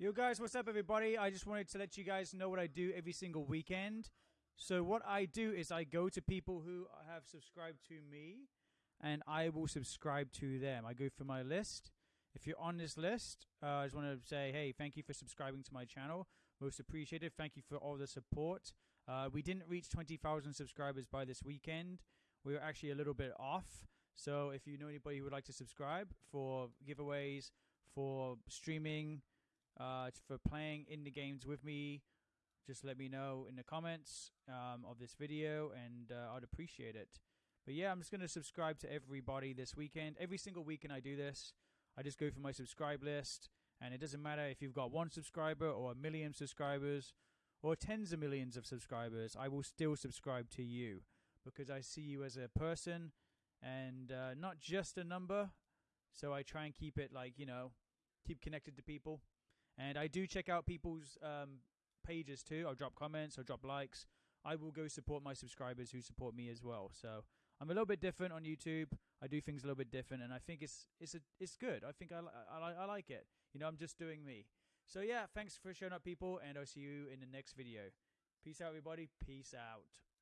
Yo, guys, what's up, everybody? I just wanted to let you guys know what I do every single weekend. So, what I do is I go to people who have subscribed to me and I will subscribe to them. I go through my list. If you're on this list, uh, I just want to say, hey, thank you for subscribing to my channel. Most appreciated. Thank you for all the support. Uh, we didn't reach 20,000 subscribers by this weekend. We were actually a little bit off. So, if you know anybody who would like to subscribe for giveaways, for streaming, uh, for playing indie games with me, just let me know in the comments um, of this video, and uh, I'd appreciate it. But yeah, I'm just going to subscribe to everybody this weekend. Every single weekend I do this. I just go through my subscribe list, and it doesn't matter if you've got one subscriber or a million subscribers or tens of millions of subscribers. I will still subscribe to you because I see you as a person and uh, not just a number. So I try and keep it like you know, keep connected to people. And I do check out people's um, pages too. I'll drop comments, I'll drop likes. I will go support my subscribers who support me as well. So I'm a little bit different on YouTube. I do things a little bit different, and I think it's it's a, it's good. I think I, I I like it. You know, I'm just doing me. So yeah, thanks for showing up, people, and I'll see you in the next video. Peace out, everybody. Peace out.